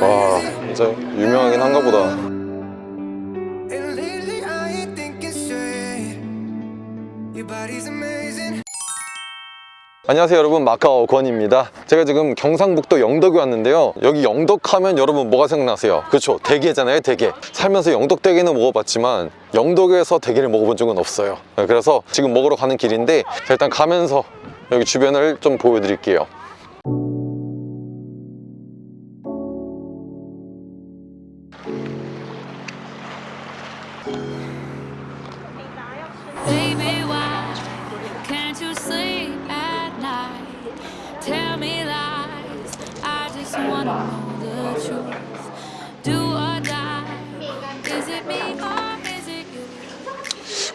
와 진짜 유명하긴 한가 보다 안녕하세요 여러분. 마카오 권입니다. 제가 지금 경상북도 영덕에 왔는데요. 여기 영덕 하면 여러분 뭐가 생각나세요? 그렇죠. 대게잖아요 대게. 살면서 영덕 대게는 먹어봤지만 영덕에서 대게를 먹어본 적은 없어요. 네, 그래서 지금 먹으러 가는 길인데 자, 일단 가면서 여기 주변을 좀 보여드릴게요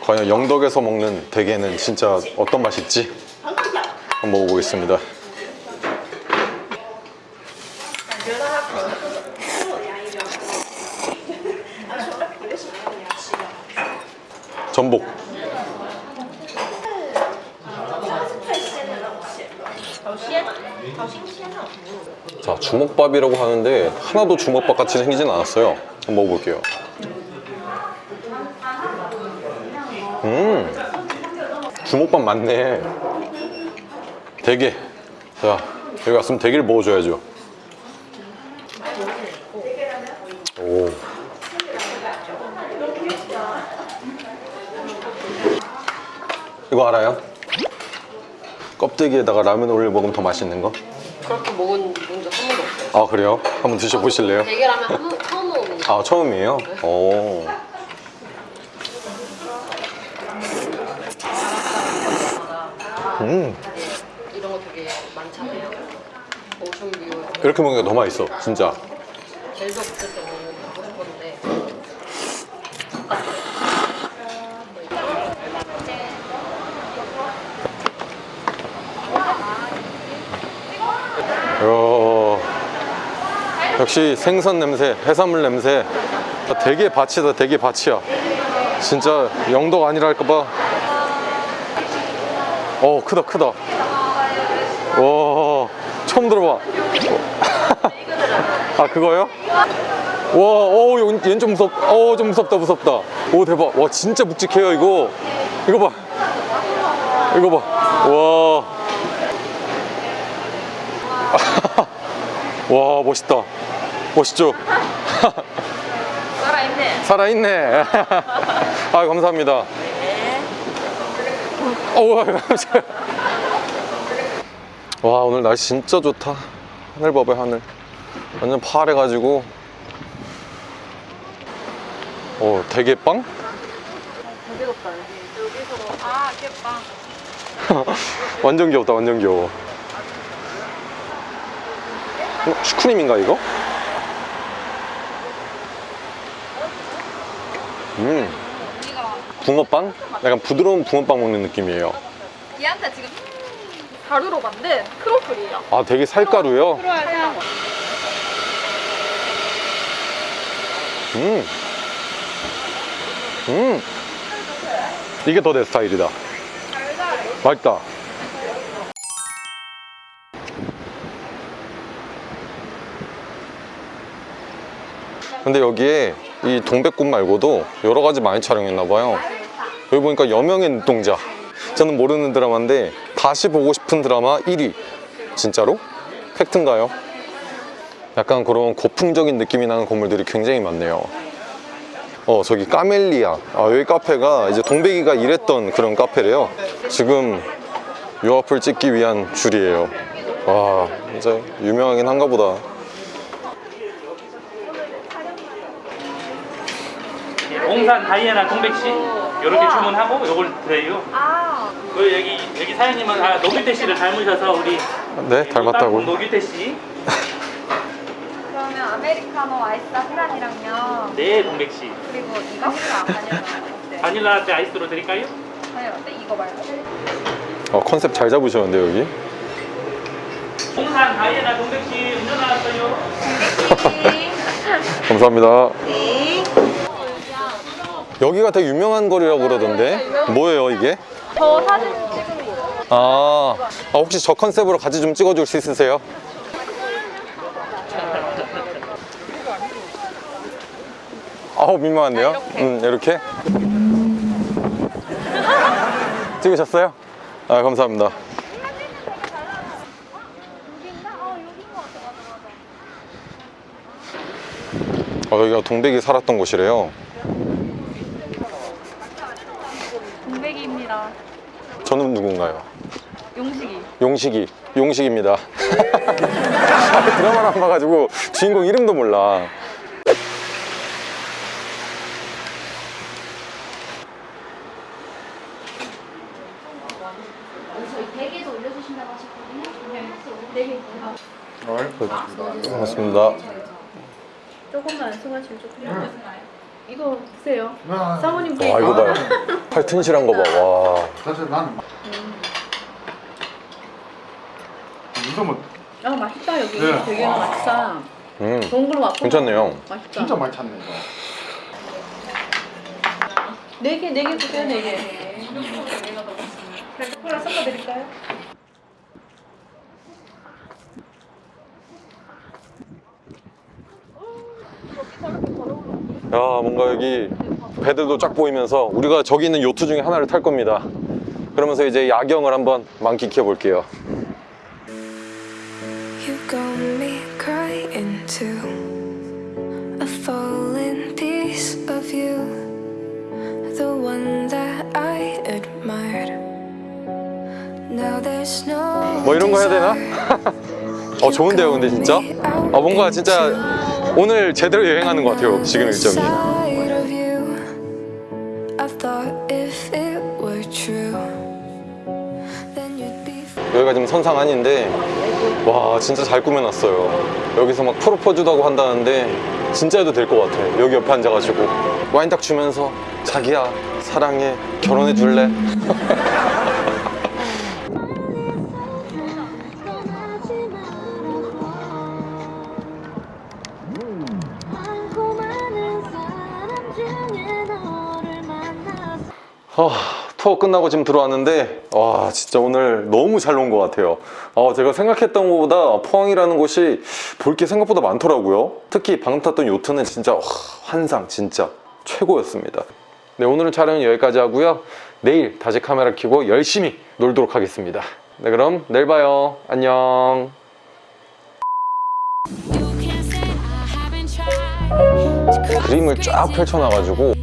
과연 영덕에서 먹는 대게는 진짜 어떤 맛일지 한번 먹어보겠습니다. 전복 자 주먹밥이라고 하는데 하나도 주먹밥 같이 생기진 않았어요. 한번 먹어볼게요. 음 주먹밥 맞네. 대게. 자 여기 왔으면 대게를 먹어줘야죠. 오. 이거 알아요? 껍데기에다가 라면 올려 먹으면 더 맛있는 거? 그렇게 먹은 적한 번도 없어요. 아 그래요? 한번 드셔보실래요? 대게라면 한 번, 처음 먹는 거. 아 처음이에요? 오. 음 이런 거 되게 많잖아요. 오션뷰 이렇게 먹으니까 더 맛있어 진짜 제주도 갔을 때 먹고 싶었는데 요 역시 생선 냄새 해산물 냄새 되게 밭이다 되게 밭이야 진짜 영덕 아니랄까봐 어 크다 크다 와 처음 들어봐 아 그거요? 와, 어, 얘는 좀 무섭, 어, 좀 무섭다, 무섭다. 오, 대박. 와, 진짜 묵직해요, 이거. 이거 봐. 이거 봐. 와. 와, 멋있다. 멋있죠? 살아있네. 살아있네. 아, 감사합니다. 어우, 감사합니다. 와, 오늘 날씨 진짜 좋다. 하늘 봐봐요, 하늘. 완전 파래가지고. 어, 대게빵? 여기서 아, 깨빵. 완전 귀엽다, 완전 귀여워. 어, 슈크림인가, 이거? 음. 붕어빵? 약간 부드러운 붕어빵 먹는 느낌이에요. 얘한테 지금 가루로 만든 크로플이에요. 아, 되게 살가루요? 음. 음. 이게 더 내 스타일이다. 맛있다. 근데 여기에 이 동백꽃 말고도 여러 가지 많이 촬영했나 봐요. 여기 보니까 여명의 눈동자. 저는 모르는 드라마인데 다시 보고 싶은 드라마 1위. 진짜로? 팩트인가요? 약간 그런 고풍적인 느낌이 나는 건물들이 굉장히 많네요. 어 저기 까멜리아 아, 여기 카페가 이제 동백이가 일했던 그런 카페래요 지금 요 앞을 찍기 위한 줄이에요 와 진짜 유명하긴 한가 보다 옹산 다이애나 동백씨 이렇게 주문하고 요걸 드려요. 아, 그 여기 여기 사장님은 아 노규태 씨를 닮으셔서 우리 네 닮았다고 노규태 씨. 그러면 아메리카노 아이스 라떼랑요. 네 동백 씨. 그리고 이거 바닐라 라떼. 바닐라 라떼 아이스로 드릴까요? 바닐라 라떼 이거 말고. 어, 컨셉 잘 잡으셨는데 여기 옹산 다이애나 동백 씨 운전 나왔어요. 감사합니다 여기가 되게 유명한 거리라고 그러던데 뭐예요 이게? 저 사진 찍은 거. 아, 아, 혹시 저 컨셉으로 같이 좀 찍어줄 수 있으세요? 아우 민망한데요? 음 이렇게 찍으셨어요? 아 감사합니다. 어, 여기가 동백이 살았던 곳이래요. 동백이입니다. 저는 누군가요? 용식이. 용식이 용식입니다 드라마를 안 봐가지고 주인공 이름도 몰라 올려주신다고 하셨거든요. 네. 반갑습니다 조금만 승화실 조금. 이거 드세요. 사모님 와 이거 봐요 팔 튼실한 거 봐 와. 사실 나는 이거면 아 맛있다. 여기 네. 되게 맛있다. 음, 동그로 맛 괜찮네요. 맛있다. 진짜 많이 찾네 이거. 네개 네개 주세요 네 개. 콜라 섞어 드릴까요? 야 뭔가 여기 배들도 쫙 보이면서 우리가 저기 있는 요트 중에 하나를 탈 겁니다 그러면서 이제 야경을 한번 만끽해 볼게요. 뭐 이런 거 해야 되나? 어 좋은데요 근데 진짜? 아 뭔가 진짜 오늘 제대로 여행하는 것 같아요 지금 일정이. 여기가 지금 선상 아닌데 와 진짜 잘 꾸며놨어요 여기서 막 프로포즈도 하고 한다는데 진짜 해도 될 것 같아 여기 옆에 앉아가지고 와인 딱 주면서 자기야 사랑해 결혼해 줄래? 아, 투어 끝나고 지금 들어왔는데 와 진짜 오늘 너무 잘 논 것 같아요. 아, 제가 생각했던 것보다 포항이라는 곳이 볼 게 생각보다 많더라고요. 특히 방금 탔던 요트는 진짜 와, 환상 진짜 최고였습니다. 네 오늘은 촬영은 여기까지 하고요. 내일 다시 카메라 켜고 열심히 놀도록 하겠습니다. 네 그럼 내일 봐요. 안녕. 그림을 쫙 펼쳐놔가지고